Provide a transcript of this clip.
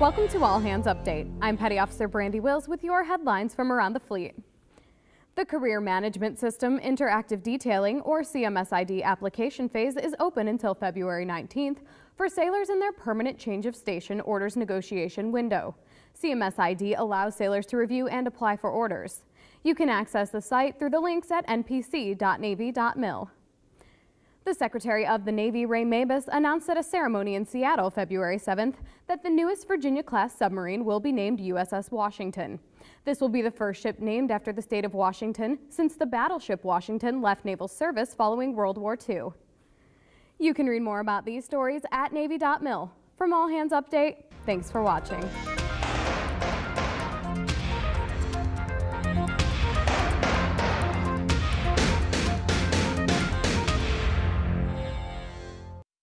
Welcome to All Hands Update. I'm Petty Officer Brandy Wills with your headlines from around the fleet. The Career Management System Interactive Detailing, or CMSID application phase is open until February 19th for sailors in their permanent change of station orders negotiation window. CMSID allows sailors to review and apply for orders. You can access the site through the links at npc.navy.mil. The Secretary of the Navy, Ray Mabus, announced at a ceremony in Seattle February 7th that the newest Virginia-class submarine will be named USS Washington. This will be the first ship named after the state of Washington since the battleship Washington left naval service following World War II. You can read more about these stories at Navy.mil. From All Hands Update, thanks for watching.